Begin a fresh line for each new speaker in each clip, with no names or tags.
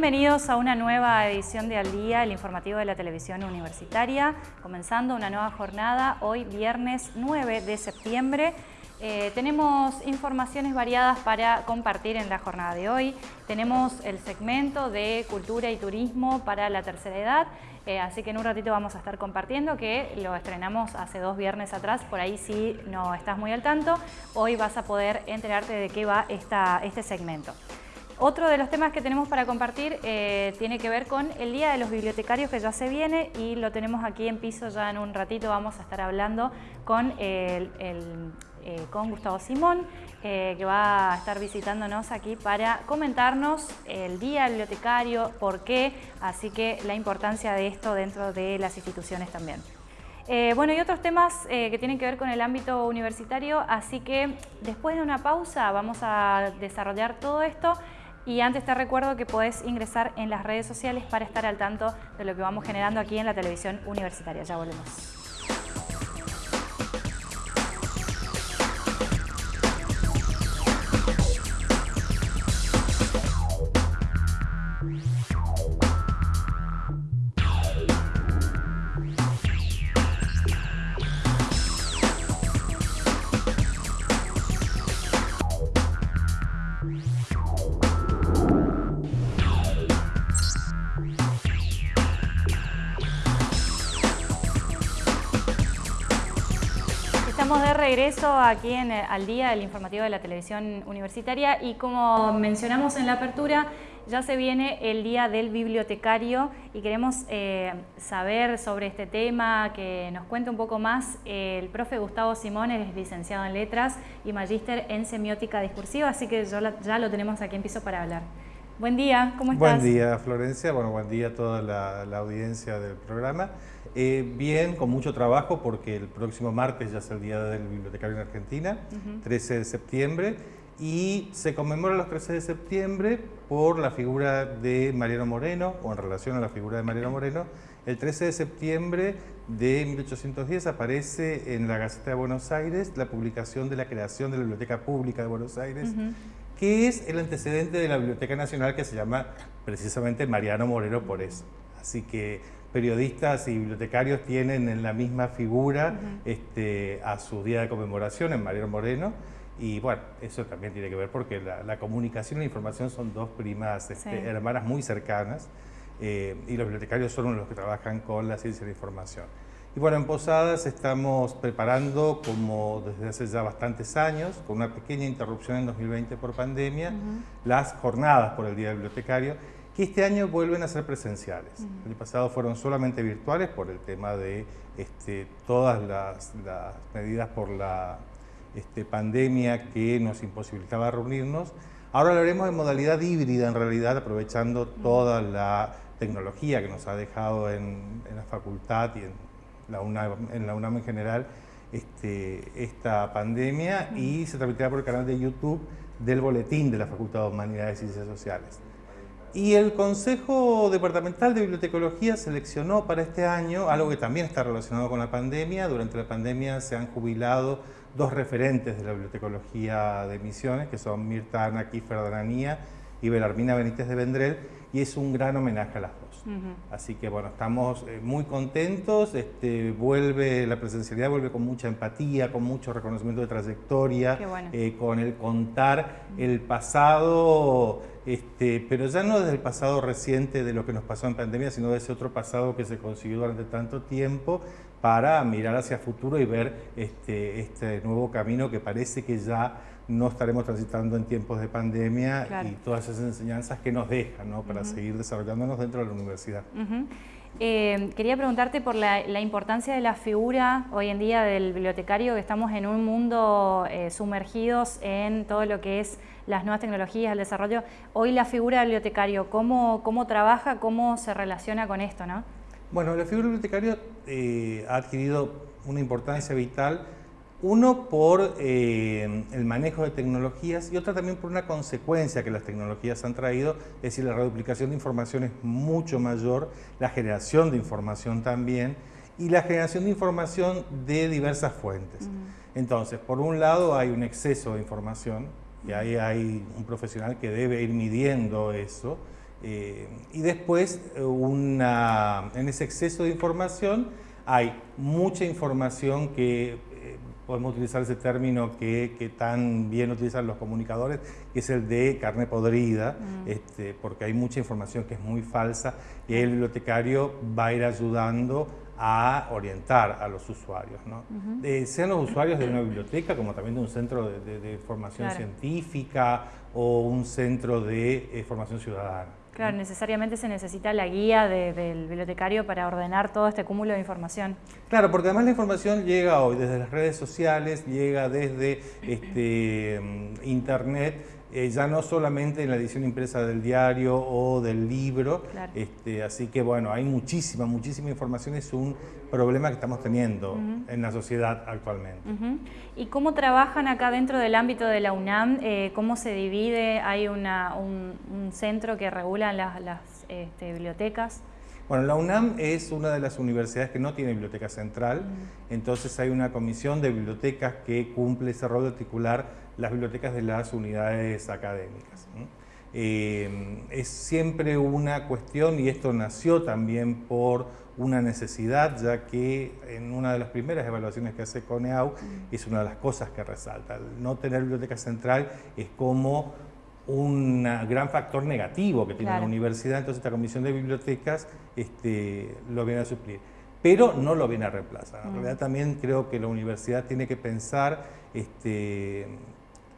Bienvenidos a una nueva edición de Al Día, el informativo de la televisión universitaria, comenzando una nueva jornada hoy viernes 9 de septiembre. Eh, tenemos informaciones variadas para compartir en la jornada de hoy. Tenemos el segmento de cultura y turismo para la tercera edad, eh, así que en un ratito vamos a estar compartiendo que lo estrenamos hace dos viernes atrás, por ahí si no estás muy al tanto, hoy vas a poder enterarte de qué va esta, este segmento. Otro de los temas que tenemos para compartir eh, tiene que ver con el Día de los Bibliotecarios que ya se viene y lo tenemos aquí en piso ya en un ratito. Vamos a estar hablando con, eh, con Gustavo Simón, eh, que va a estar visitándonos aquí para comentarnos el Día del Bibliotecario, por qué, así que la importancia de esto dentro de las instituciones también. bueno, y otros temas que tienen que ver con el ámbito universitario, así que después de una pausa vamos a desarrollar todo esto y antes te recuerdo que podés ingresar en las redes sociales para estar al tanto de lo que vamos generando aquí en la televisión universitaria. Ya volvemos. Regreso aquí en, al día del informativo de la televisión universitaria y como mencionamos en la apertura, ya se viene el Día del Bibliotecario y queremos eh, saber sobre este tema, que nos cuente un poco más el profe Gustavo Simón, es licenciado en Letras y magíster en Semiótica Discursiva, así que ya lo tenemos aquí en piso para hablar. Buen día, ¿cómo estás?
Buen día, Florencia. Bueno, buen día a toda la, audiencia del programa. Eh, bien, con mucho trabajo porque el próximo martes ya es el Día del Bibliotecario en Argentina, 13 de septiembre, y se conmemora los 13 de septiembre por la figura de Mariano Moreno, o en relación a la figura de Mariano Moreno. El 13 de septiembre de 1810 aparece en la Gaceta de Buenos Aires la publicación de la creación de la Biblioteca Pública de Buenos Aires, que es el antecedente de la Biblioteca Nacional que se llama precisamente Mariano Moreno por eso. Así que periodistas y bibliotecarios tienen en la misma figura este, a su día de conmemoración en Mariano Moreno. Y bueno, eso también tiene que ver porque la, comunicación y la información son dos primas este, hermanas muy cercanas eh, y los bibliotecarios son los que trabajan con la ciencia de la información. Y bueno, en Posadas estamos preparando, como desde hace ya bastantes años, con una pequeña interrupción en 2020 por pandemia, las jornadas por el Día del Bibliotecario, que este año vuelven a ser presenciales. El año pasado fueron solamente virtuales por el tema de este, todas las, medidas por la este, pandemia que nos imposibilitaba reunirnos. Ahora lo haremos en modalidad híbrida, en realidad, aprovechando toda la tecnología que nos ha dejado en, en la facultad y en la UNAM, en la UNAM en general este, esta pandemia y se transmitirá por el canal de YouTube del boletín de la Facultad de Humanidades y Ciencias Sociales. Y el Consejo Departamental de Bibliotecología seleccionó para este año algo que también está relacionado con la pandemia. Durante la pandemia se han jubilado dos referentes de la bibliotecología de Misiones, que son Mirta Ana Kiefer Dananía y Belarmina Benítez de Vendrell, y es un gran homenaje a las dos. Así que bueno, estamos eh, muy contentos, este, vuelve, la presencialidad vuelve con mucha empatía, con mucho reconocimiento de trayectoria, eh, con el contar el pasado, este, pero ya no desde el pasado reciente de lo que nos pasó en pandemia, sino de ese otro pasado que se consiguió durante tanto tiempo para mirar hacia futuro y ver este, este nuevo camino que parece que ya no estaremos transitando en tiempos de pandemia y todas esas enseñanzas que nos dejan ¿no? para seguir desarrollándonos dentro de la universidad.
Eh, quería preguntarte por la, importancia de la figura hoy en día del bibliotecario, que estamos en un mundo eh, sumergidos en todo lo que es las nuevas tecnologías, el desarrollo. Hoy la figura del bibliotecario, ¿cómo, cómo trabaja, cómo se relaciona con esto? ¿no?
Bueno, la figura del bibliotecario eh, ha adquirido una importancia vital uno por eh, el manejo de tecnologías y otra también por una consecuencia que las tecnologías han traído, es decir, la reduplicación de información es mucho mayor, la generación de información también y la generación de información de diversas fuentes. Entonces, por un lado hay un exceso de información y ahí hay un profesional que debe ir midiendo eso y después, una, en ese exceso de información, hay mucha información que podemos utilizar ese término que, que, tan bien utilizan los comunicadores, que es el de carne podrida, mm. este, porque hay mucha información que es muy falsa y el bibliotecario va a ir ayudando a orientar a los usuarios, ¿no? Eh, sean los usuarios de una biblioteca como también de un centro de, formación científica o un centro de eh, formación ciudadana.
Claro, necesariamente se necesita la guía del bibliotecario para ordenar todo este cúmulo de información.
Claro, porque además la información llega hoy desde las redes sociales, llega desde este, mm, internet, eh, ya no solamente en la edición impresa del diario o del libro, este, así que bueno, hay muchísima, muchísima información, es un problema que estamos teniendo en la sociedad actualmente.
¿Y cómo trabajan acá dentro del ámbito de la UNAM? Eh, ¿Cómo se divide? ¿Hay una, un, centro que regula las, este, bibliotecas?
Bueno, la UNAM es una de las universidades que no tiene biblioteca central, entonces hay una comisión de bibliotecas que cumple ese rol de articular las bibliotecas de las unidades académicas. Eh, es siempre una cuestión, y esto nació también por una necesidad, ya que en una de las primeras evaluaciones que hace CONEAU es una de las cosas que resalta. no tener biblioteca central es como un gran factor negativo que tiene la universidad, entonces esta comisión de bibliotecas este, lo viene a suplir. Pero no lo viene a reemplazar. En realidad también creo que la universidad tiene que pensar este,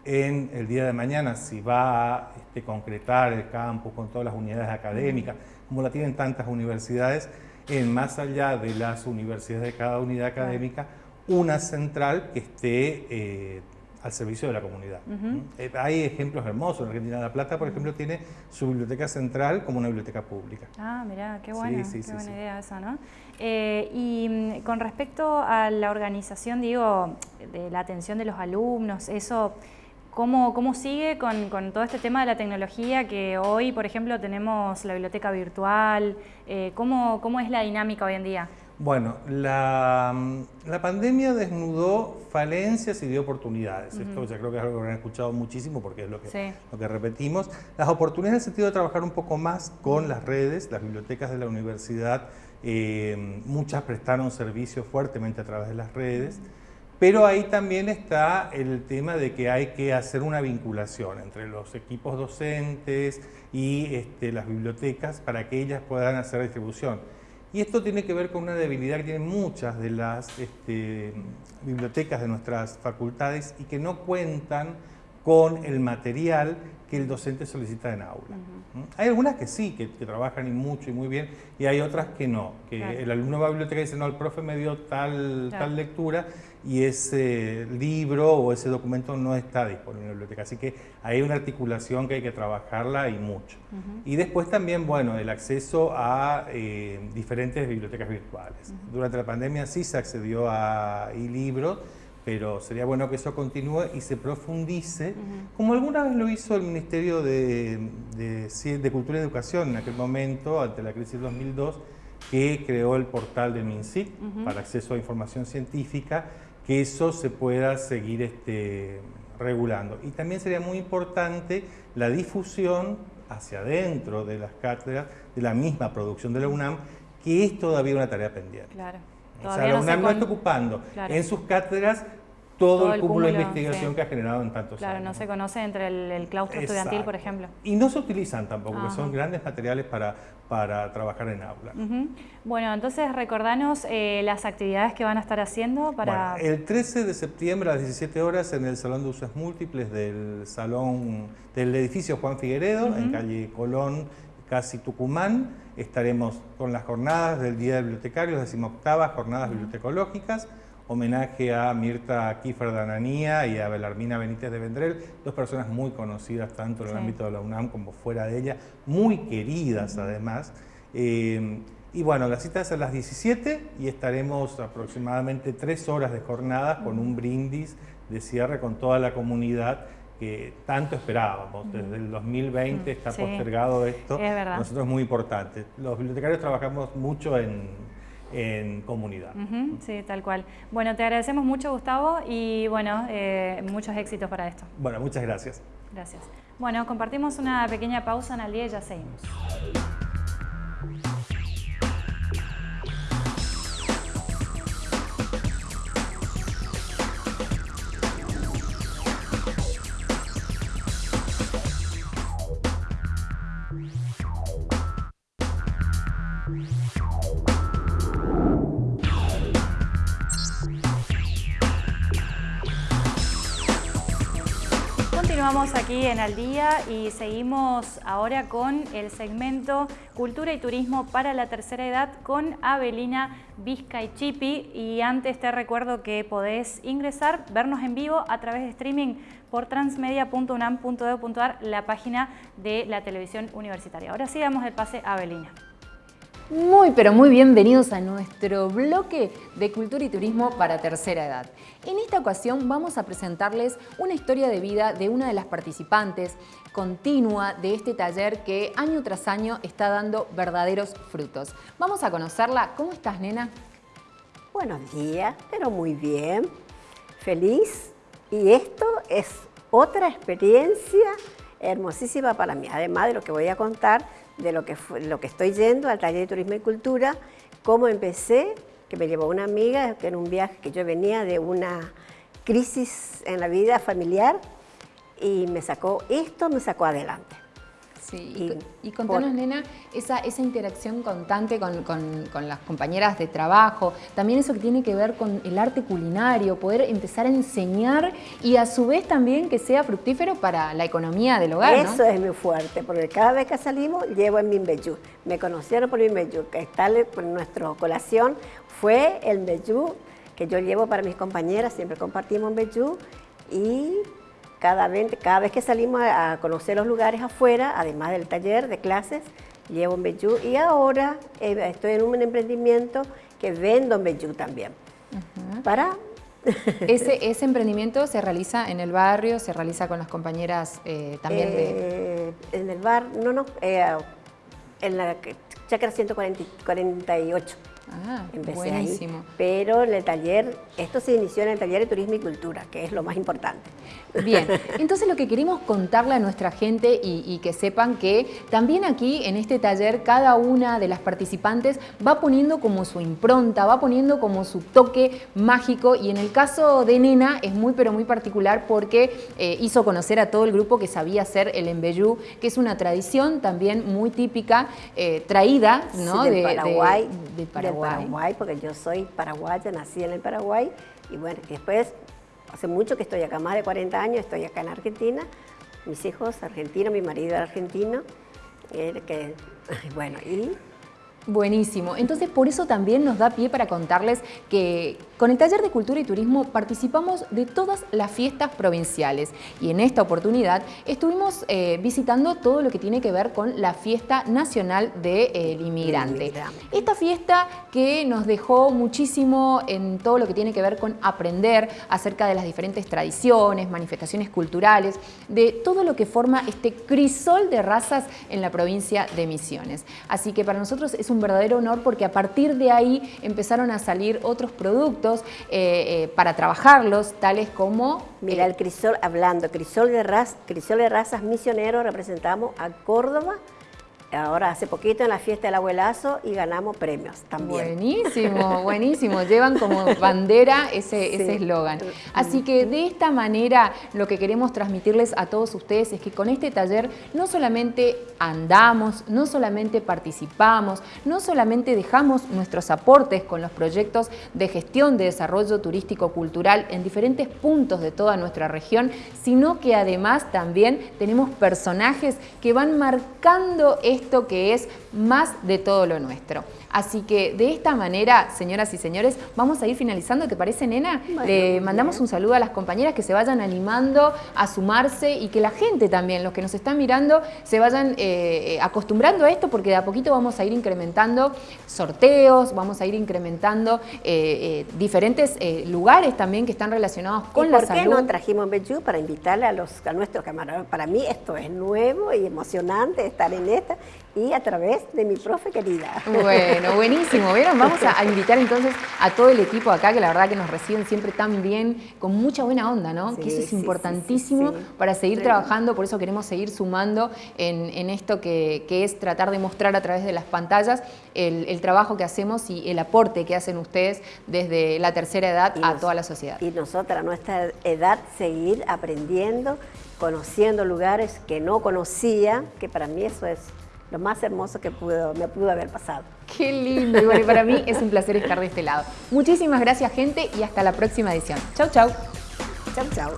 en el día de mañana si va a este, concretar el campus con todas las unidades académicas, como la tienen tantas universidades, en más allá de las universidades de cada unidad académica, una central que esté eh, al servicio de la comunidad. Eh, hay ejemplos hermosos. En Argentina de La Plata, por ejemplo, tiene su biblioteca central como una biblioteca pública.
Ah, mirá, qué buena, qué buena idea esa, ¿no? Eh, y mm, con respecto a la organización, digo, de la atención de los alumnos, eso... ¿Cómo, cómo sigue con, con, todo este tema de la tecnología que hoy, por ejemplo, tenemos la biblioteca virtual? Eh, ¿cómo, ¿cómo, es la dinámica hoy en día?
Bueno, la, la pandemia desnudó falencias y dio oportunidades. Esto ya creo que es algo que han escuchado muchísimo porque es lo que, lo que repetimos. Las oportunidades en el sentido de trabajar un poco más con las redes, las bibliotecas de la universidad, eh, muchas prestaron servicio fuertemente a través de las redes. Pero ahí también está el tema de que hay que hacer una vinculación entre los equipos docentes y este, las bibliotecas para que ellas puedan hacer distribución. Y esto tiene que ver con una debilidad que tienen muchas de las este, bibliotecas de nuestras facultades y que no cuentan con el material que el docente solicita en aula. ¿Mm? Hay algunas que sí, que, trabajan y mucho y muy bien, y hay otras que no, que el alumno va a la biblioteca y dice, no, el profe me dio tal, tal lectura y ese libro o ese documento no está disponible en la biblioteca. Así que hay una articulación que hay que trabajarla y mucho. Y después también, bueno, el acceso a eh, diferentes bibliotecas virtuales. Durante la pandemia sí se accedió a e-libros, pero sería bueno que eso continúe y se profundice, como alguna vez lo hizo el Ministerio de, de, Cultura y Educación en aquel momento, ante la crisis 2002, que creó el portal de MINSIT para acceso a información científica, que eso se pueda seguir este, regulando. Y también sería muy importante la difusión hacia adentro de las cátedras, de la misma producción de la UNAM, que es todavía una tarea pendiente.
Claro.
O sea, la UNAM no está ocupando. En sus cátedras todo, el cúmulo, de investigación que ha generado en tantos
años.
Claro,
no se conoce entre el, claustro estudiantil, por ejemplo.
Y no se utilizan tampoco, que son grandes materiales para, para trabajar en aula.
Bueno, entonces recordanos eh, las actividades que van a estar haciendo para...
el 13 de septiembre a las 17 horas en el Salón de Usos Múltiples del Salón del edificio Juan Figueredo, en calle Colón, casi Tucumán, estaremos con las jornadas del Día del Bibliotecario, decimoctavas jornadas bibliotecológicas, homenaje a Mirta Kiefer Dananía y a Belarmina Benítez de Vendrell, dos personas muy conocidas tanto en el ámbito de la UNAM como fuera de ella, muy queridas además. Eh, y bueno, la cita es a las 17 y estaremos aproximadamente tres horas de jornada con un brindis de cierre con toda la comunidad que tanto esperábamos. Desde el 2020 está postergado esto.
Es
Nosotros es muy importante. Los bibliotecarios trabajamos mucho en en comunidad.
sí, tal cual. Bueno, te agradecemos mucho, Gustavo, y bueno, eh, muchos éxitos para esto.
Bueno, muchas gracias.
Gracias. Bueno, compartimos una pequeña pausa en el día y ya seguimos. Aquí en Al Día y seguimos ahora con el segmento Cultura y Turismo para la Tercera Edad con Avelina Vizcaychipi y antes te recuerdo que podés ingresar, vernos en vivo a través de streaming por transmedia.unam.edu.ar, la página de la televisión universitaria. Ahora sí damos el pase a Avelina.
Muy, pero muy bienvenidos a nuestro bloque de Cultura y Turismo para Tercera Edad. En esta ocasión vamos a presentarles una historia de vida de una de las participantes continua de este taller que año tras año está dando verdaderos frutos. Vamos a conocerla. ¿Cómo estás, nena?
Buenos días, pero muy bien. Feliz. Y esto es otra experiencia hermosísima para mí, además de lo que voy a contar de lo que, lo que estoy yendo al taller de turismo y cultura, cómo empecé, que me llevó una amiga en un viaje que yo venía de una crisis en la vida familiar y me sacó, esto me sacó adelante.
Sí, y, contanos, nena, esa, esa interacción constante con, con, las compañeras de trabajo, también eso que tiene que ver con el arte culinario, poder empezar a enseñar y a su vez también que sea fructífero para la economía del hogar,
Eso es muy fuerte, porque cada vez que salimos llevo el Mimbeyú. Me conocieron por Mimbeyú, que está por nuestra colación. Fue el Mimbeyú que yo llevo para mis compañeras, siempre compartimos Mimbeyú y cada vez, cada vez que salimos a, conocer los lugares afuera, además del taller de clases, llevo un Bellú y ahora eh, estoy en un emprendimiento que vendo en Bellú también. Para
ese, ese, emprendimiento se realiza en el barrio, se realiza con las compañeras eh, también de...
Eh, en el bar, no, no, en la chacra 148.
Ah, buenísimo.
Pero en el taller, esto se inició en el taller de turismo y cultura, que es lo más importante.
Bien, entonces lo que queremos contarle a nuestra gente y, que sepan que también aquí en este taller cada una de las participantes va poniendo como su impronta, va poniendo como su toque mágico y en el caso de Nena es muy pero muy particular porque eh, hizo conocer a todo el grupo que sabía hacer el embellú, que es una tradición también muy típica, eh, traída ¿no?
de, Paraguay, de, Paraguay Paraguay, porque yo soy paraguaya, nací en el Paraguay, y bueno, después, hace mucho que estoy acá, más de 40 años, estoy acá en Argentina, mis hijos argentinos, mi marido argentino, eh, que, bueno, y
Buenísimo. Entonces, por eso también nos da pie para contarles que con el Taller de Cultura y Turismo participamos de todas las fiestas provinciales y en esta oportunidad estuvimos eh, visitando todo lo que tiene que ver con la Fiesta Nacional del Inmigrante. Esta fiesta que nos dejó muchísimo en todo lo que tiene que ver con aprender acerca de las diferentes tradiciones, manifestaciones culturales, de todo lo que forma este crisol de razas en la provincia de Misiones. Así que para nosotros es un verdadero honor porque a partir de ahí empezaron a salir otros productos eh, eh, para trabajarlos, tales como...
Mira, el crisol, hablando, crisol de, crisol de razas misioneros, representamos a Córdoba, ahora hace poquito en la fiesta del abuelazo y ganamos premios también.
Buenísimo, buenísimo. Llevan como bandera ese eslogan. Así que de esta manera lo que queremos transmitirles a todos ustedes es que con este taller no solamente andamos, no solamente participamos, no solamente dejamos nuestros aportes con los proyectos de gestión de desarrollo turístico-cultural en diferentes puntos de toda nuestra región, sino que además también tenemos personajes que van marcando este esto que es más de todo lo nuestro. Así que de esta manera, señoras y señores, vamos a ir finalizando. ¿Te parece, nena? Le mandamos un saludo a las compañeras que se vayan animando a sumarse y que la gente también, los que nos están mirando, se vayan eh, acostumbrando a esto porque de a poquito vamos a ir incrementando sorteos, vamos a ir incrementando eh, eh, diferentes lugares también que están relacionados con la salud.
¿Por qué no trajimos Bejú para invitarle a, los, a nuestros camarones? Para mí esto es nuevo y emocionante estar en esta y a través de mi profe querida.
Bueno, buenísimo. ¿Vieron? Vamos a, invitar entonces a todo el equipo acá, que la verdad que nos reciben siempre tan bien, con mucha buena onda, ¿no? que eso es importantísimo para seguir trabajando, por eso queremos seguir sumando en, esto que, es tratar de mostrar a través de las pantallas el, trabajo que hacemos y el aporte que hacen ustedes desde la tercera edad a toda la sociedad.
Y nosotros a nuestra edad seguir aprendiendo, conociendo lugares que no conocía, que para mí eso es lo más hermoso que pudo, me pudo haber pasado.
Qué lindo, y bueno, para mí es un placer estar de este lado. Muchísimas gracias gente y hasta la próxima edición. Chau, chau.
Chau, chau.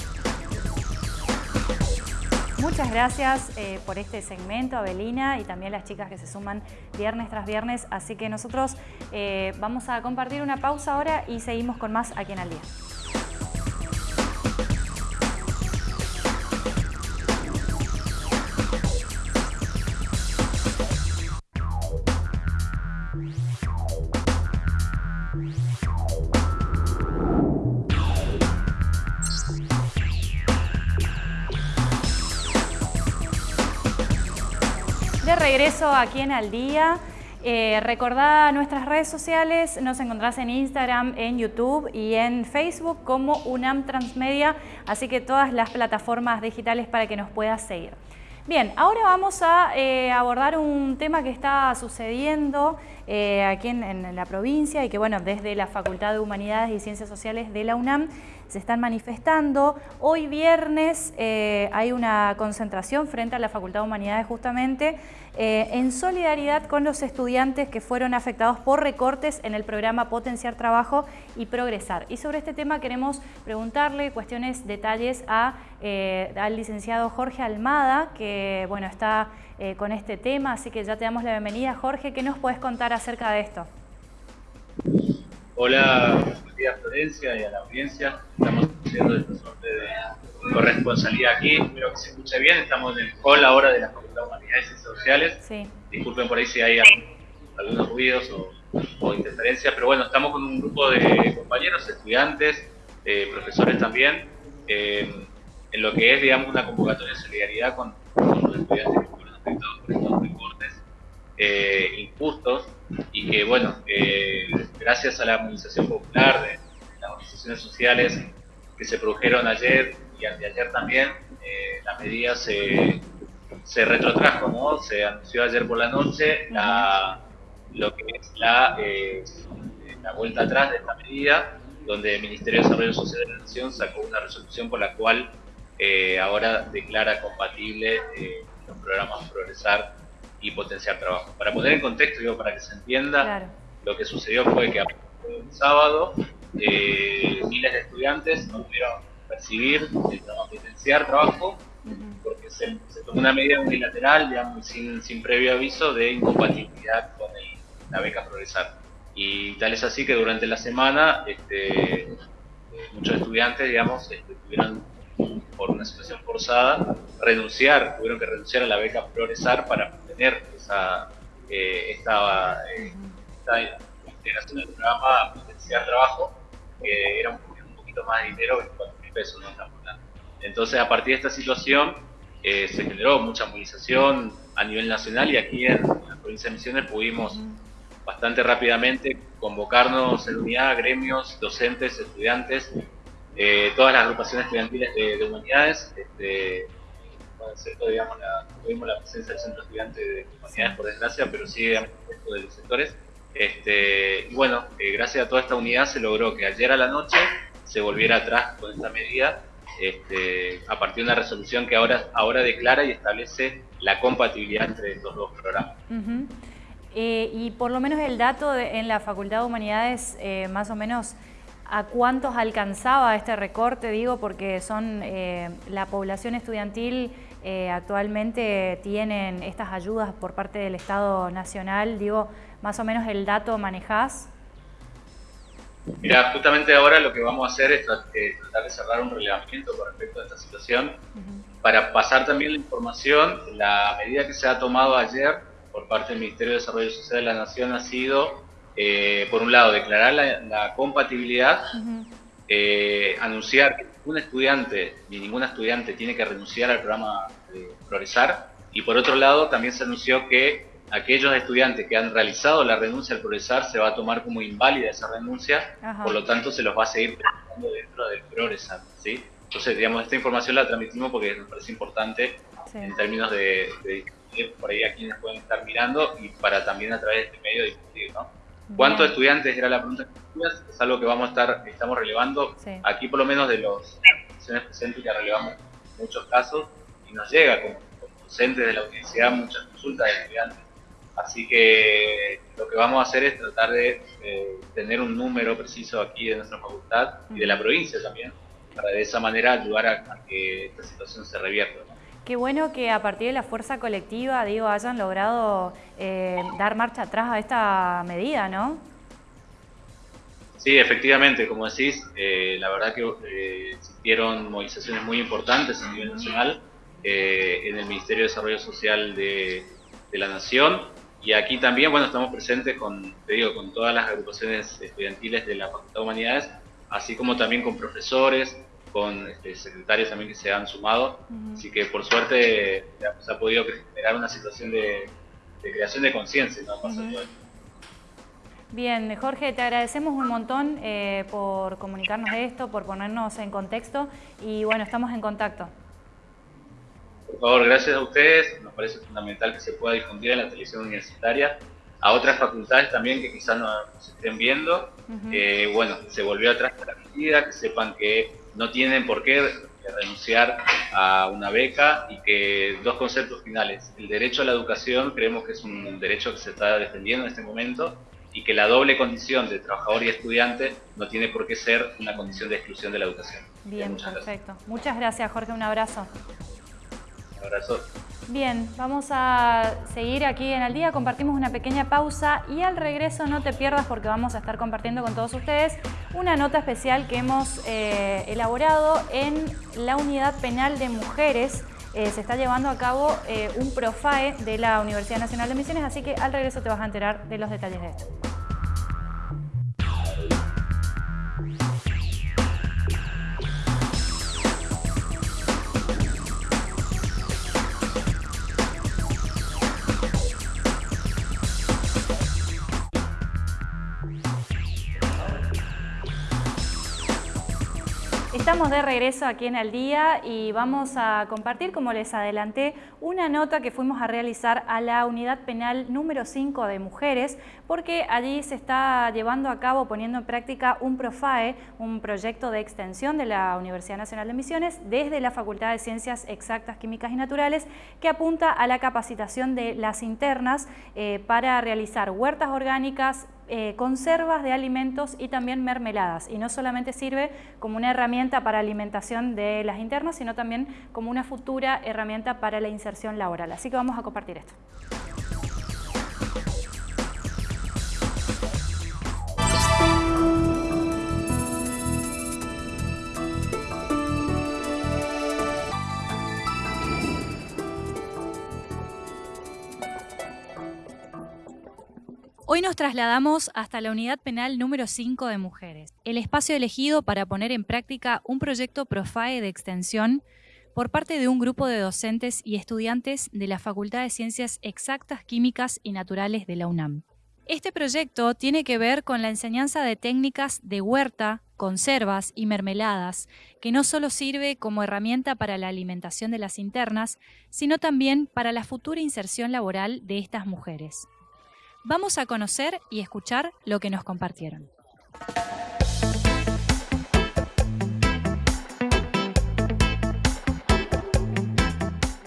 Muchas gracias eh, por este segmento, Abelina, y también las chicas que se suman viernes tras viernes. Así que nosotros eh, vamos a compartir una pausa ahora y seguimos con más aquí en Al Día. Regreso aquí en Al Día. Eh, recordá nuestras redes sociales, nos encontrás en Instagram, en YouTube y en Facebook como UNAM Transmedia, así que todas las plataformas digitales para que nos puedas seguir. Bien, ahora vamos a eh, abordar un tema que está sucediendo eh, aquí en, la provincia y que bueno, desde la Facultad de Humanidades y Ciencias Sociales de la UNAM se están manifestando. Hoy viernes eh, hay una concentración frente a la Facultad de Humanidades justamente eh, en solidaridad con los estudiantes que fueron afectados por recortes en el programa Potenciar Trabajo y Progresar. Y sobre este tema queremos preguntarle cuestiones, detalles a, al licenciado Jorge Almada, que bueno, está con este tema, así que ya te damos la bienvenida. Jorge, ¿qué nos puedes contar acerca de esto?
Hola, días Florencia y a la audiencia. Estamos haciendo esta suerte de corresponsalidad aquí. Espero que se escuche bien. Estamos en el hall ahora de la Facultad de Humanidades y Sociales. Sí. Disculpen por ahí si hay algunos ruidos o, interferencias, pero bueno, estamos con un grupo de compañeros, estudiantes, eh, profesores también, eh, en lo que es, digamos, una convocatoria de solidaridad con, los estudiantes por estos recortes eh, injustos y que, bueno, eh, gracias a la movilización popular de las organizaciones sociales que se produjeron ayer y anteayer también, eh, la medida se, se retrotrajo, ¿no? Se anunció ayer por la noche la, lo que es la, eh, la vuelta atrás de esta medida, donde el Ministerio de Desarrollo Social de la Nación sacó una resolución por la cual ahora declara compatible los programas Progresar y potenciar trabajo. Para poner en contexto, digo, para que se entienda, lo que sucedió fue que el sábado eh, miles de estudiantes no pudieron percibir, el potenciar trabajo, porque se, tomó una medida unilateral, digamos, sin, sin previo aviso, de incompatibilidad con la beca Progresar. Y tal es así que durante la semana este, eh, muchos estudiantes, digamos, este, tuvieron por una situación forzada, renunciar, tuvieron que renunciar a la beca Progresar para tener esa, eh, esta, eh, integración del programa Potenciar Trabajo, que era un, poquito más de dinero, 24 mil pesos, ¿no? Entonces, a partir de esta situación, eh, se generó mucha movilización a nivel nacional y aquí en, la provincia de Misiones pudimos bastante rápidamente convocarnos en unidad, gremios, docentes, estudiantes, eh, todas las agrupaciones estudiantiles de, humanidades, este, digamos, la, tuvimos la presencia del centro estudiante de humanidades por desgracia, pero sí de los sectores. Este, y bueno, eh, gracias a toda esta unidad se logró que ayer a la noche se volviera atrás con esta medida este, a partir de una resolución que ahora, ahora declara y establece la compatibilidad entre estos dos programas.
Eh, y por lo menos el dato en la Facultad de Humanidades, más o menos, a cuántos alcanzaba este recorte, digo, porque son eh, la población estudiantil eh, actualmente tienen estas ayudas por parte del Estado Nacional, digo, más o menos el dato manejás.
Mira, justamente ahora lo que vamos a hacer es eh, tratar de cerrar un relevamiento con respecto a esta situación para pasar también la información. La medida que se ha tomado ayer por parte del Ministerio de Desarrollo Social de la Nación ha sido eh, por un lado, declarar la, compatibilidad, eh, anunciar que ningún estudiante ni ninguna estudiante tiene que renunciar al programa de Progresar, Y por otro lado, también se anunció que aquellos estudiantes que han realizado la renuncia al progresar se va a tomar como inválida esa renuncia, por lo tanto se los va a seguir trabajando dentro del progresar. ¿sí? Entonces, digamos, esta información la transmitimos porque nos parece importante en términos de, de, por ahí a quienes pueden estar mirando y para también a través de este medio discutir, ¿no? ¿Cuántos estudiantes era la pregunta que Es algo que vamos a estar, estamos relevando. Aquí por lo menos de los presentes que relevamos muchos casos y nos llega como, docentes de la universidad muchas consultas de estudiantes. Así que lo que vamos a hacer es tratar de tener un número preciso aquí de nuestra facultad y de la provincia también, para de esa manera ayudar a, que esta situación se revierta.
Qué bueno que a partir de la fuerza colectiva, digo, hayan logrado eh, dar marcha atrás a esta medida, ¿no?
Sí, efectivamente, como decís, eh, la verdad que eh, existieron movilizaciones muy importantes a nivel nacional en el Ministerio de Desarrollo Social de, la Nación y aquí también, bueno, estamos presentes con, te digo, con todas las agrupaciones estudiantiles de la Facultad de Humanidades, así como también con profesores, con este, secretarios también que se han sumado. Así que por suerte se ha podido generar una situación de, creación de conciencia.
Bien, Jorge, te agradecemos un montón eh, por comunicarnos esto, por ponernos en contexto y bueno, estamos en contacto.
Por favor, gracias a ustedes. Nos parece fundamental que se pueda difundir en la televisión universitaria a otras facultades también que quizás no nos estén viendo. Eh, bueno, se volvió atrás de la medida, que sepan que no tienen por qué renunciar a una beca y que dos conceptos finales. El derecho a la educación creemos que es un derecho que se está defendiendo en este momento y que la doble condición de trabajador y estudiante no tiene por qué ser una condición de exclusión de la educación.
Bien, perfecto. Muchas gracias, Jorge. Un abrazo.
Un abrazo.
Bien, vamos a seguir aquí en el día, compartimos una pequeña pausa y al regreso no te pierdas porque vamos a estar compartiendo con todos ustedes una nota especial que hemos eh, elaborado en la Unidad Penal de Mujeres. Eh, se está llevando a cabo eh, un PROFAE de la Universidad Nacional de Misiones, así que al regreso te vas a enterar de los detalles de esto. De regreso aquí en El Día y vamos a compartir, como les adelanté, una nota que fuimos a realizar a la Unidad Penal número 5 de Mujeres, porque allí se está llevando a cabo, poniendo en práctica un PROFAE, un proyecto de extensión de la Universidad Nacional de Misiones desde la Facultad de Ciencias Exactas, Químicas y Naturales, que apunta a la capacitación de las internas eh, para realizar huertas orgánicas, eh, conservas de alimentos y también mermeladas. Y no solamente sirve como una herramienta para alimentación de las internas, sino también como una futura herramienta para la inserción laboral. Así que vamos a compartir esto. Hoy nos trasladamos hasta la unidad penal número 5 de mujeres, el espacio elegido para poner en práctica un proyecto PROFAE de extensión por parte de un grupo de docentes y estudiantes de la Facultad de Ciencias Exactas, Químicas y Naturales de la UNAM. Este proyecto tiene que ver con la enseñanza de técnicas de huerta, conservas y mermeladas, que no solo sirve como herramienta para la alimentación de las internas, sino también para la futura inserción laboral de estas mujeres. Vamos a conocer y escuchar lo que nos compartieron.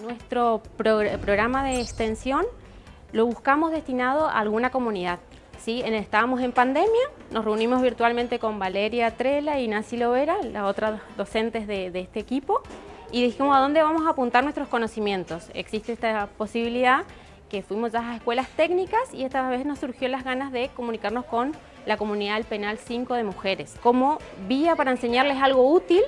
Nuestro programa de extensión lo buscamos destinado a alguna comunidad. ¿sí? Estábamos en pandemia, nos reunimos virtualmente con Valeria Trela y Nancy Lovera, las otras docentes de, de este equipo, y dijimos a dónde vamos a apuntar nuestros conocimientos. Existe esta posibilidad que fuimos a las escuelas técnicas y esta vez nos surgió las ganas de comunicarnos con la comunidad del Penal 5 de mujeres, como vía para enseñarles algo útil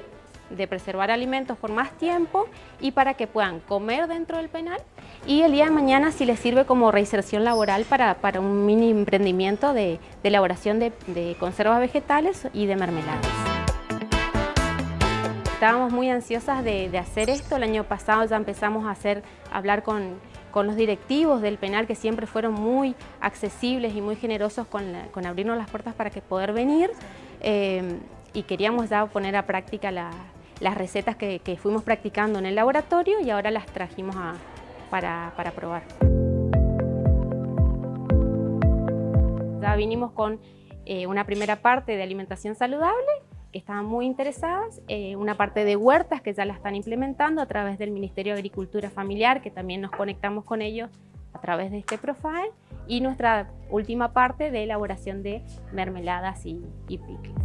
de preservar alimentos por más tiempo y para que puedan comer dentro del penal y el día de mañana si les sirve como reinserción laboral para, para un mini emprendimiento de, elaboración de conservas vegetales y de mermeladas. Estábamos muy ansiosas de, hacer esto. El año pasado ya empezamos a hacer, hablar con, los directivos del penal que siempre fueron muy accesibles y muy generosos con, abrirnos las puertas para que poder venir. Eh, y queríamos ya poner a práctica las recetas que, fuimos practicando en el laboratorio y ahora las trajimos para, probar. Ya vinimos con eh, una primera parte de alimentación saludable estaban muy interesadas, eh, una parte de huertas que ya la están implementando a través del Ministerio de Agricultura Familiar, que también nos conectamos con ellos a través de este profile, y nuestra última parte de elaboración de mermeladas y, y pickles.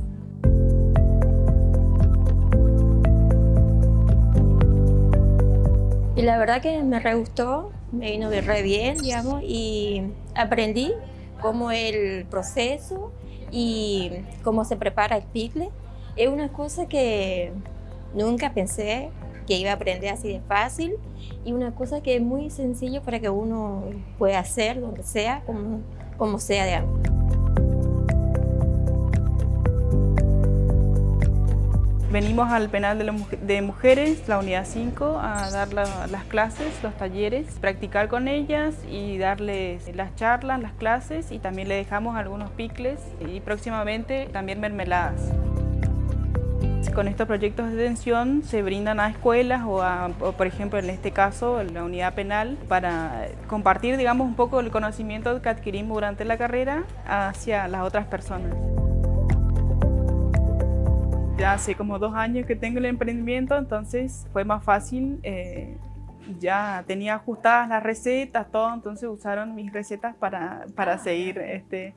Y la verdad que me re gustó, me vino re bien, digamos, y aprendí cómo el proceso y cómo se prepara el pickle es una cosa que nunca pensé que iba a aprender así de fácil y una cosa que es muy sencillo para que uno pueda hacer donde sea, como, como sea de algo.
Venimos al penal de, mujeres, la unidad 5, a dar las clases, los talleres, practicar con ellas y darles las charlas, las clases y también le dejamos algunos picles y próximamente también mermeladas. Con estos proyectos de detención se brindan a escuelas o, a, por ejemplo en este caso la unidad penal para compartir digamos un poco el conocimiento que adquirimos durante la carrera hacia las otras personas. Ya hace como dos años que tengo el emprendimiento, entonces fue más fácil, eh, ya tenía ajustadas las recetas, todo, entonces usaron mis recetas para, para seguir este,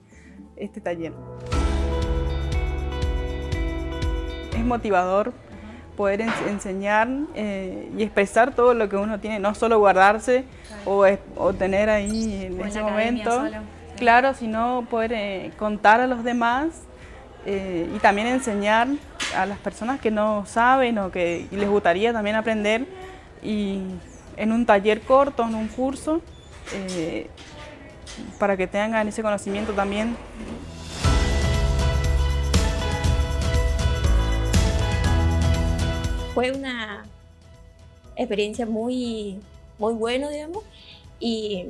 este taller. Motivador poder enseñar eh, y expresar todo lo que uno tiene, no solo guardarse o, tener ahí en ese momento, claro, sino poder eh, contar a los demás eh, y también enseñar a las personas que no saben o que les gustaría también aprender. Y en un taller corto, en un curso, para que tengan ese conocimiento también
fue una experiencia muy, muy buena, digamos, y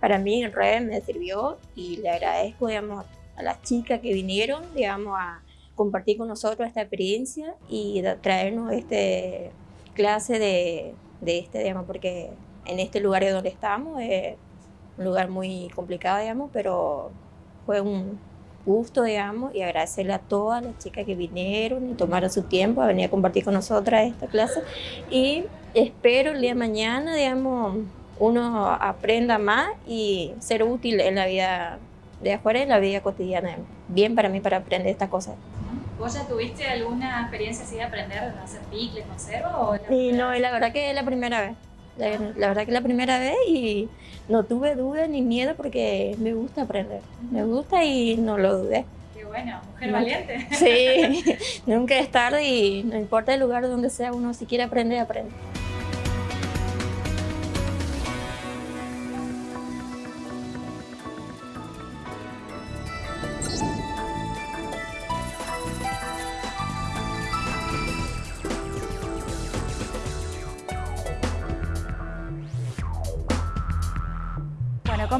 para mí en red me sirvió y le agradezco, digamos, a las chicas que vinieron, digamos, a compartir con nosotros esta experiencia y traernos este clase de, de este, digamos, porque en este lugar donde estamos es un lugar muy complicado, digamos, pero fue un, gusto, digamos, y agradecerle a todas las chicas que vinieron y tomaron su tiempo a venir a compartir con nosotras esta clase. Y espero el día de mañana, digamos, uno aprenda más y ser útil en la vida de afuera y en la vida cotidiana. Bien para mí para aprender estas cosas.
¿Vos ya tuviste alguna experiencia así de aprender a hacer picles, conserva? O
sí, no, la verdad que es la primera vez. La, verdad que es la primera vez y no tuve duda ni miedo porque me gusta aprender. Me gusta y no lo dudé.
Qué bueno, mujer valiente.
Sí, nunca es tarde y no importa el lugar donde sea, uno si quiere aprender, aprende.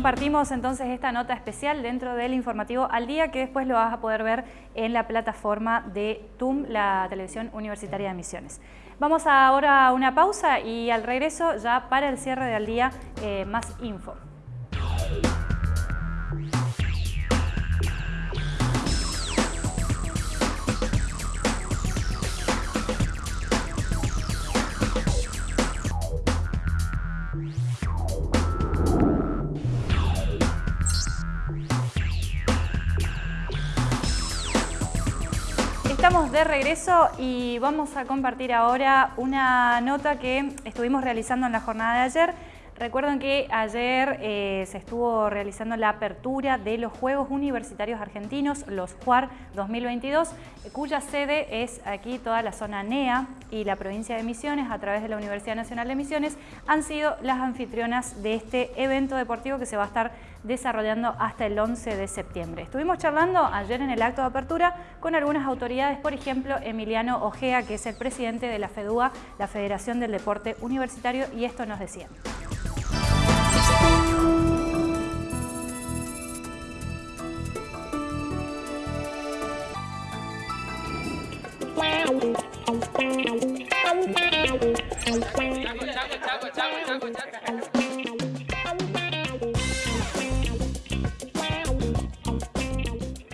Compartimos entonces esta nota especial dentro del informativo al día que después lo vas a poder ver en la plataforma de TUM, la televisión universitaria de Misiones. Vamos ahora a una pausa y al regreso ya para el cierre del día eh, más info. De regreso y vamos a compartir ahora una nota que estuvimos realizando en la jornada de ayer. Recuerden que ayer eh, se estuvo realizando la apertura de los Juegos Universitarios Argentinos, los JUAR 2022, cuya sede es aquí toda la zona NEA y la provincia de Misiones, a través de la Universidad Nacional de Misiones, han sido las anfitrionas de este evento deportivo que se va a estar desarrollando hasta el 11 de septiembre. Estuvimos charlando ayer en el acto de apertura con algunas autoridades, por ejemplo, Emiliano Ojea, que es el presidente de la FEDUA, la Federación del Deporte Universitario, y esto nos decía.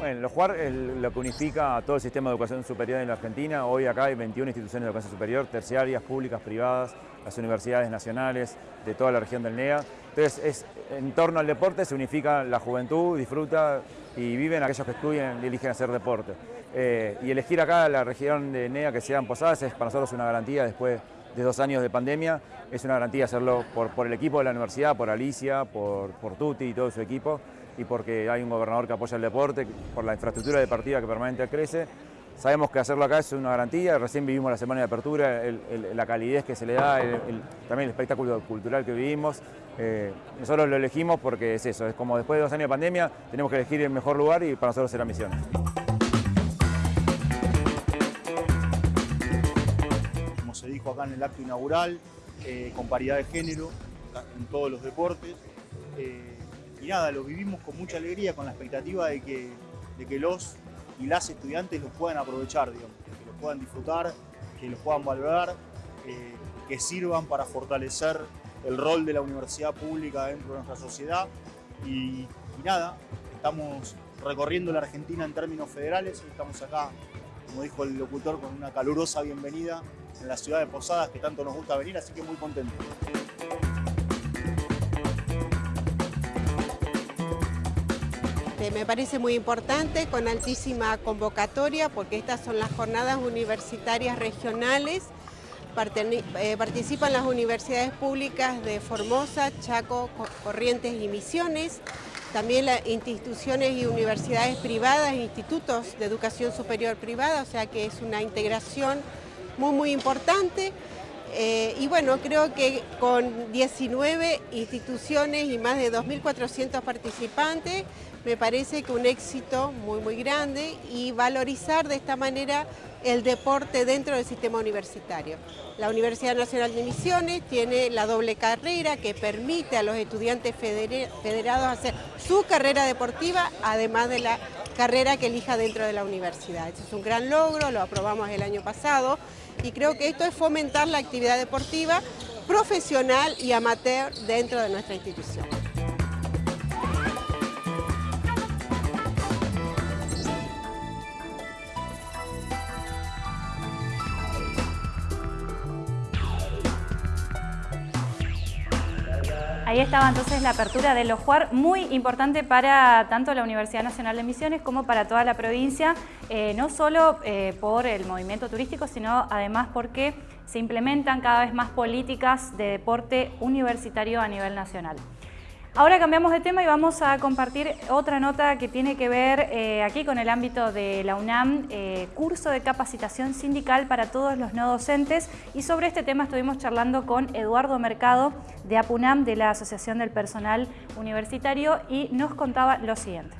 Bueno, lo jugar es lo que unifica a todo el sistema de educación superior en la Argentina. Hoy acá hay 21 instituciones de educación superior, terciarias, públicas, privadas, las universidades nacionales de toda la región del NEA. Entonces, es, en torno al deporte se unifica la juventud, disfruta y viven aquellos que estudian y eligen hacer deporte. Eh, y elegir acá la región de NEA que sean Posadas es para nosotros una garantía después de dos años de pandemia. Es una garantía hacerlo por, el equipo de la universidad, por Alicia, por, por Tuti y todo su equipo y porque hay un gobernador que apoya el deporte, por la infraestructura deportiva que permanentemente crece. Sabemos que hacerlo acá es una garantía, recién vivimos la semana de apertura, la calidez que se le da, también el espectáculo cultural que vivimos. Eh, nosotros lo elegimos porque es eso, es como después de dos años de pandemia tenemos que elegir el mejor lugar y para nosotros será misión.
Como se dijo acá en el acto inaugural, eh, con paridad de género en todos los deportes. Eh, y nada, lo vivimos con mucha alegría, con la expectativa de que, de que los y las estudiantes los puedan aprovechar, digamos, que los puedan disfrutar, que los puedan valorar, eh, que sirvan para fortalecer el rol de la universidad pública dentro de nuestra sociedad. Y, nada, estamos recorriendo la Argentina en términos federales y estamos acá, como dijo el locutor, con una calurosa bienvenida en la ciudad de Posadas, que tanto nos gusta venir, así que muy contentos.
Este, me parece muy importante, con altísima convocatoria, porque estas son las jornadas universitarias regionales. Eh, participan las universidades públicas de Formosa, Chaco, Corrientes y Misiones, también las instituciones y universidades privadas, institutos de educación superior privada, o sea que es una integración muy, muy importante. Eh, y bueno, creo que con 19 instituciones y más de 2.400 participantes, me parece que un éxito muy, muy grande y valorizar de esta manera el deporte dentro del sistema universitario. La Universidad Nacional de Misiones tiene la doble carrera que permite a los estudiantes federados hacer su carrera deportiva, además de la carrera que elija dentro de la universidad. Eso es un gran logro, lo aprobamos el año pasado y creo que esto es fomentar la actividad deportiva profesional y amateur dentro de nuestra institución.
Ahí estaba entonces la apertura de los JUAR, muy importante para tanto la Universidad Nacional de Misiones como para toda la provincia, eh, no solo eh, por el movimiento turístico, sino además porque se implementan cada vez más políticas de deporte universitario a nivel nacional. Ahora cambiamos de tema y vamos a compartir otra nota que tiene que ver eh, aquí con el ámbito de la UNAM, eh, curso de capacitación sindical para todos los no docentes y sobre este tema estuvimos charlando con Eduardo Mercado de APUNAM, de la Asociación del Personal Universitario y nos contaba lo siguiente.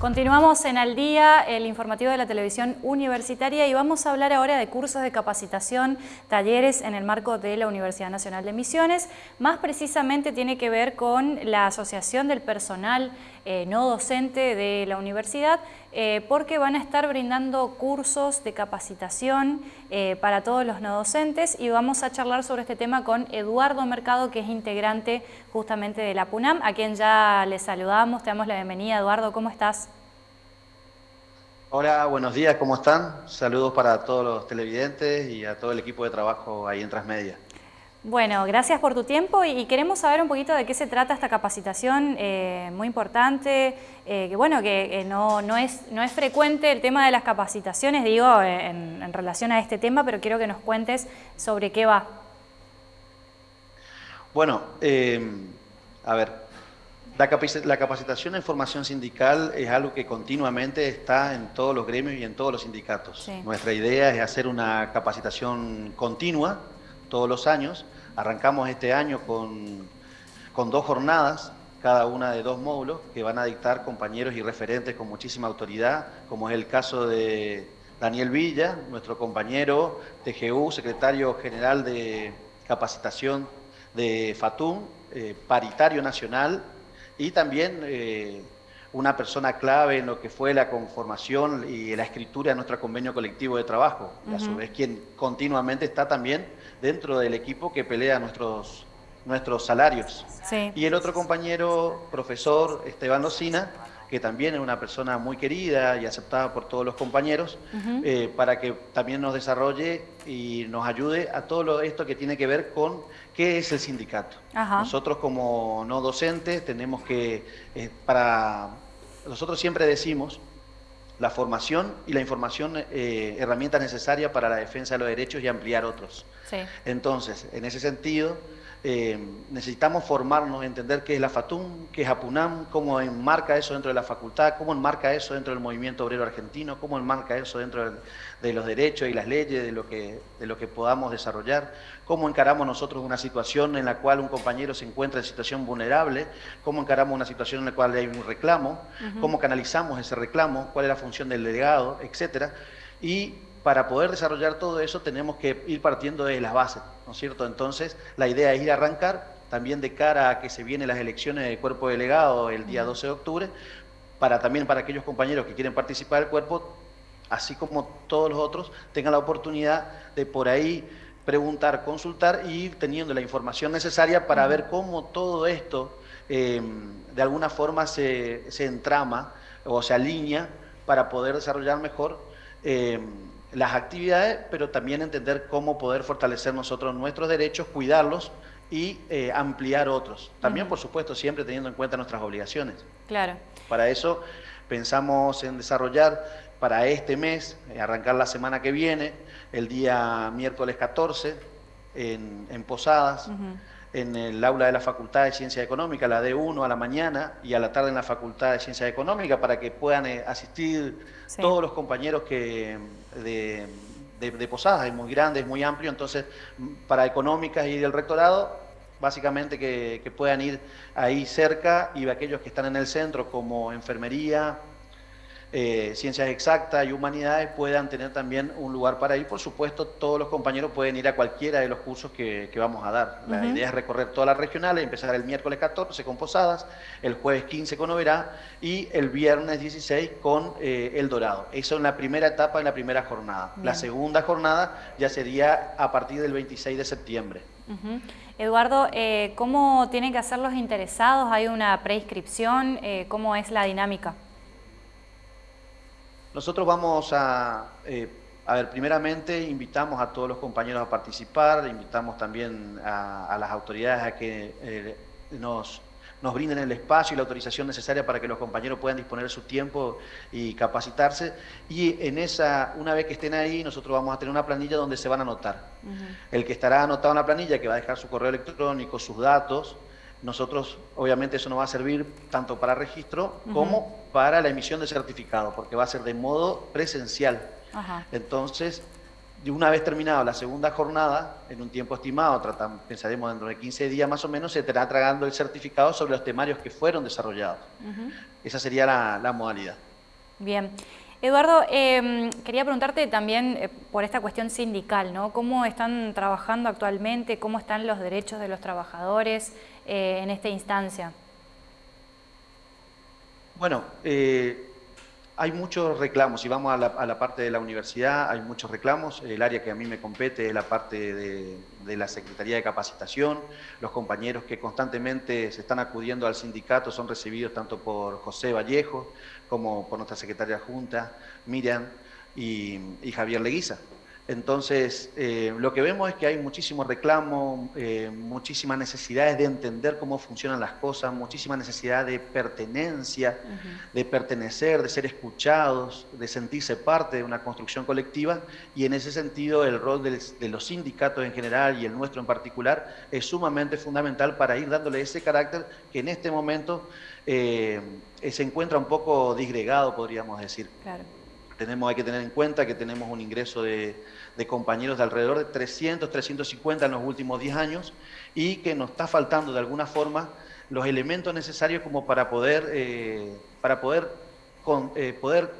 Continuamos en Al Día, el informativo de la televisión universitaria y vamos a hablar ahora de cursos de capacitación, talleres en el marco de la Universidad Nacional de Misiones. Más precisamente tiene que ver con la Asociación del Personal eh, No Docente de la Universidad eh, porque van a estar brindando cursos de capacitación eh, para todos los no docentes y vamos a charlar sobre este tema con Eduardo Mercado, que es integrante justamente de la PUNAM, a quien ya le saludamos, te damos la bienvenida. Eduardo, ¿cómo estás?
Hola, buenos días, ¿cómo están? Saludos para todos los televidentes y a todo el equipo de trabajo ahí en Transmedia.
Bueno, gracias por tu tiempo y queremos saber un poquito de qué se trata esta capacitación eh, muy importante, eh, que bueno, que no, no, es, no es frecuente el tema de las capacitaciones, digo, en, en relación a este tema, pero quiero que nos cuentes sobre qué va.
Bueno, eh, a ver, La, capacitación en formación sindical es algo que continuamente está en todos los gremios y en todos los sindicatos. Nuestra idea es hacer una capacitación continua todos los años. Arrancamos este año con, con dos jornadas, cada una de dos módulos, que van a dictar compañeros y referentes con muchísima autoridad, como es el caso de Daniel Villa, nuestro compañero TGU, secretario general de capacitación de FATUM, eh, paritario nacional y también eh, una persona clave en lo que fue la conformación y la escritura de nuestro convenio colectivo de trabajo, y a su vez quien continuamente está también dentro del equipo que pelea nuestros, nuestros salarios. Y el otro compañero, profesor Esteban Locina, que también es una persona muy querida y aceptada por todos los compañeros, eh, para que también nos desarrolle y nos ayude a todo esto que tiene que ver con qué es el sindicato. Nosotros como no docentes tenemos que, eh, para, nosotros siempre decimos, la formación y la información, eh, herramientas necesarias para la defensa de los derechos y ampliar otros. Entonces, en ese sentido, eh, necesitamos formarnos, entender qué es la FATUM, qué es APUNAM, cómo enmarca eso dentro de la facultad, cómo enmarca eso dentro del movimiento obrero argentino, cómo enmarca eso dentro de, los derechos y las leyes, de lo, que, de lo que podamos desarrollar, cómo encaramos nosotros una situación en la cual un compañero se encuentra en situación vulnerable, cómo encaramos una situación en la cual hay un reclamo, cómo canalizamos ese reclamo, cuál es la función del delegado, etcétera. Y para poder desarrollar todo eso tenemos que ir partiendo de las bases, ¿no es cierto? Entonces, la idea es ir a arrancar, también de cara a que se vienen las elecciones del cuerpo delegado el día 12 de octubre, para también para aquellos compañeros que quieren participar del cuerpo, así como todos los otros, tengan la oportunidad de por ahí preguntar, consultar y ir teniendo la información necesaria para ver cómo todo esto em, de alguna forma se, se, entrama o se alinea para poder desarrollar mejor eh, las actividades, pero también entender cómo poder fortalecer nosotros nuestros derechos, cuidarlos y eh, ampliar otros. También, por supuesto, siempre teniendo en cuenta nuestras obligaciones.
Claro.
Para eso pensamos en desarrollar para este mes, eh, arrancar la semana que viene, el día miércoles 14, en, Posadas, en el aula de la Facultad de Ciencia Económica, la D1 a la mañana y a la tarde en la Facultad de Ciencia Económica, para que puedan eh, asistir todos los compañeros que de, de, Posadas, es muy grande, es muy amplio, entonces para económicas y del rectorado, básicamente que, que puedan ir ahí cerca y aquellos que están en el centro como enfermería, eh, ciencias exactas y humanidades puedan tener también un lugar para ir. Por supuesto, todos los compañeros pueden ir a cualquiera de los cursos que, vamos a dar. La idea es recorrer todas las regionales, empezar el miércoles 14 con Posadas, el jueves 15 con Oberá y el viernes 16 con eh, El Dorado. Eso en la primera etapa, en la primera jornada. La segunda jornada ya sería a partir del 26 de septiembre.
Eduardo, eh, ¿cómo tienen que hacer los interesados? ¿Hay una preinscripción? ¿Cómo es la dinámica?
Nosotros vamos a, eh, a ver, primeramente invitamos a todos los compañeros a participar, invitamos también a, las autoridades a que eh, nos, nos brinden el espacio y la autorización necesaria para que los compañeros puedan disponer de su tiempo y capacitarse. Y en esa, una vez que estén ahí, nosotros vamos a tener una planilla donde se van a anotar. El que estará anotado en la planilla, que va a dejar su correo electrónico, sus datos, nosotros, obviamente, eso nos va a servir tanto para registro como para la emisión de certificado, porque va a ser de modo presencial. Entonces, una vez terminada la segunda jornada, en un tiempo estimado, tratamos, pensaremos dentro de 15 días más o menos, se estará tragando el certificado sobre los temarios que fueron desarrollados. Esa sería la, modalidad.
Bien. Eduardo, em, quería preguntarte también eh, por esta cuestión sindical, ¿no? ¿Cómo están trabajando actualmente? ¿Cómo están los derechos de los trabajadores eh, en esta instancia?
Bueno, eh, hay muchos reclamos. Si vamos a la, parte de la universidad, hay muchos reclamos. El área que a mí me compete es la parte de, la Secretaría de Capacitación. Los compañeros que constantemente se están acudiendo al sindicato son recibidos tanto por José Vallejo como por nuestra secretaria junta, Miriam y, Javier Leguiza. Entonces, eh, lo que vemos es que hay muchísimo reclamo, eh, muchísimas necesidades de entender cómo funcionan las cosas, muchísima necesidad de pertenencia, de pertenecer, de ser escuchados, de sentirse parte de una construcción colectiva y en ese sentido el rol de los sindicatos en general y el nuestro en particular es sumamente fundamental para ir dándole ese carácter que en este momento eh, se encuentra un poco disgregado, podríamos decir. Claro. Tenemos, hay que tener en cuenta que tenemos un ingreso de, compañeros de alrededor de 300, 350 en los últimos 10 años y que nos está faltando de alguna forma los elementos necesarios como para poder, eh, para poder, eh, poder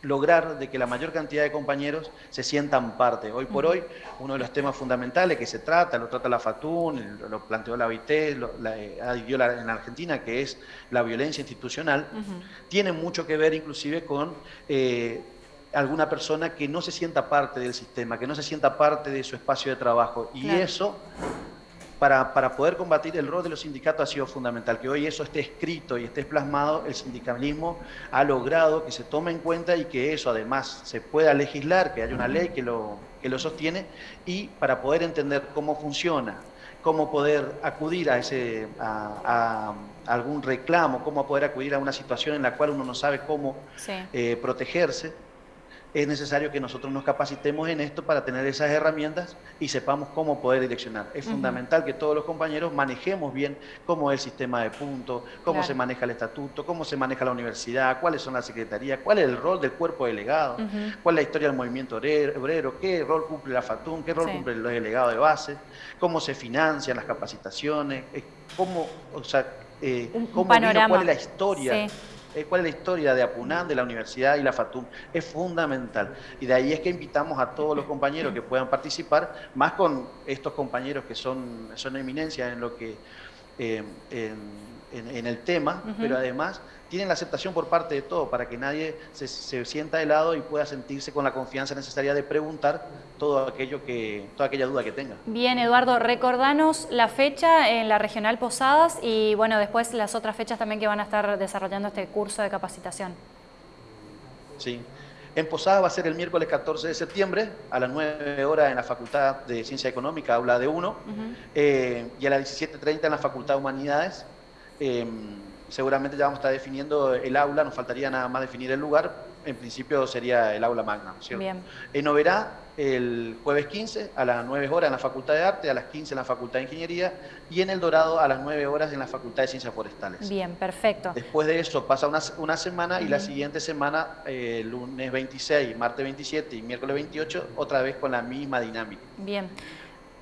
lograr de que la mayor cantidad de compañeros se sientan parte. Hoy por hoy, uno de los temas fundamentales que se trata, lo trata la FATUN, lo planteó la OIT, lo, la, eh, en Argentina, que es la violencia institucional, tiene mucho que ver inclusive con alguna persona que no se sienta parte del sistema, que no se sienta parte de su espacio de trabajo. Y eso, para, para, poder combatir el rol de los sindicatos ha sido fundamental. Que hoy eso esté escrito y esté plasmado, el sindicalismo ha logrado que se tome en cuenta y que eso además se pueda legislar, que haya una ley que lo, que lo sostiene, y para poder entender cómo funciona cómo poder acudir a, ese, a, algún reclamo, cómo poder acudir a una situación en la cual uno no sabe cómo eh, protegerse es necesario que nosotros nos capacitemos en esto para tener esas herramientas y sepamos cómo poder direccionar. Es fundamental que todos los compañeros manejemos bien cómo es el sistema de puntos, cómo se maneja el estatuto, cómo se maneja la universidad, cuáles son las secretarías, cuál es el rol del cuerpo delegado, cuál es la historia del movimiento obrero, qué rol cumple la FATUN, qué rol cumple el delegado de base, cómo se financian las capacitaciones, cómo, o sea, eh, cómo cuál es la historia. Eh, cuál es la historia de Apunán, de la universidad y la FATUM, es fundamental. Y de ahí es que invitamos a todos los compañeros que puedan participar, más con estos compañeros que son, son eminencias en lo que eh, el tema, pero además tienen la aceptación por parte de todo para que nadie se, se, sienta de lado y pueda sentirse con la confianza necesaria de preguntar todo aquello que, toda aquella duda que tenga.
Bien, Eduardo, recordanos la fecha en la Regional Posadas y bueno, después las otras fechas también que van a estar desarrollando este curso de capacitación.
Sí. En Posadas va a ser el miércoles 14 de septiembre a las 9 horas en la Facultad de Ciencia Económica, aula de 1, eh, y a las 17.30 en la Facultad de Humanidades. Em, seguramente ya vamos a estar definiendo el aula, nos faltaría nada más definir el lugar, en principio sería el aula magna, ¿cierto? Bien. En Oberá, el jueves 15 a las 9 horas en la Facultad de Arte, a las 15 en la Facultad de Ingeniería y en El Dorado a las 9 horas en la Facultad de Ciencias Forestales.
Bien, perfecto.
Después de eso pasa una, una semana y la siguiente semana, eh, lunes 26, martes 27 y miércoles 28, otra vez con la misma dinámica.
Bien.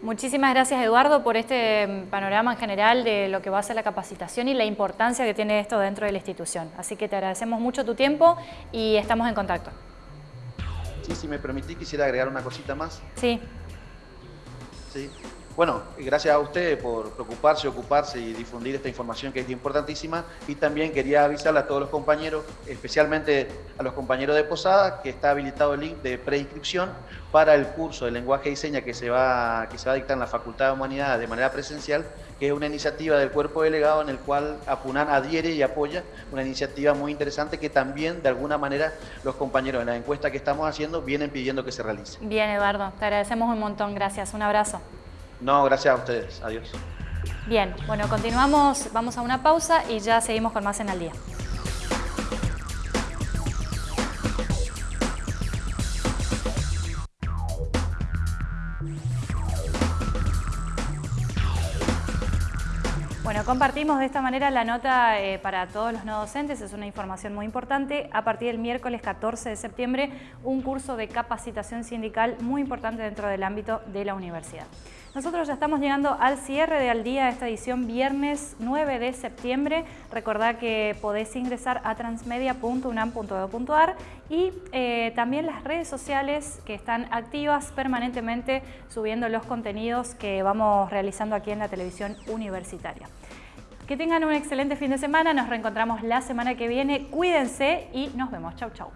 Muchísimas gracias Eduardo por este mm, panorama en general de lo que va a ser la capacitación y la importancia que tiene esto dentro de la institución. Así que te agradecemos mucho tu tiempo y estamos en contacto.
Sí, si me permitís quisiera agregar una cosita más.
Sí.
Sí. Bueno, gracias a ustedes por preocuparse, ocuparse y difundir esta información que es importantísima. Y también quería avisarle a todos los compañeros, especialmente a los compañeros de Posada, que está habilitado el link de preinscripción para el curso de lenguaje y seña que se va, que se va a dictar en la Facultad de Humanidades de manera presencial, que es una iniciativa del cuerpo delegado en el cual APUNAN adhiere y apoya, una iniciativa muy interesante que también de alguna manera los compañeros en la encuesta que estamos haciendo vienen pidiendo que se realice.
Bien, Eduardo, te agradecemos un montón, gracias, un abrazo.
No, gracias a ustedes. Adiós.
Bien, bueno, continuamos, vamos a una pausa y ya seguimos con más en el día. Bueno, compartimos de esta manera la nota eh, para todos los no docentes, es una información muy importante. A partir del miércoles 14 de septiembre, un curso de capacitación sindical muy importante dentro del ámbito de la universidad. Nosotros ya estamos llegando al cierre de Al Día esta edición viernes 9 de septiembre. Recordad que podés ingresar a transmedia.unam.edu.ar y eh, también las redes sociales que están activas permanentemente subiendo los contenidos que vamos realizando aquí en la televisión universitaria. Que tengan un excelente fin de semana, nos reencontramos la semana que viene, cuídense y nos vemos. Chau, chau.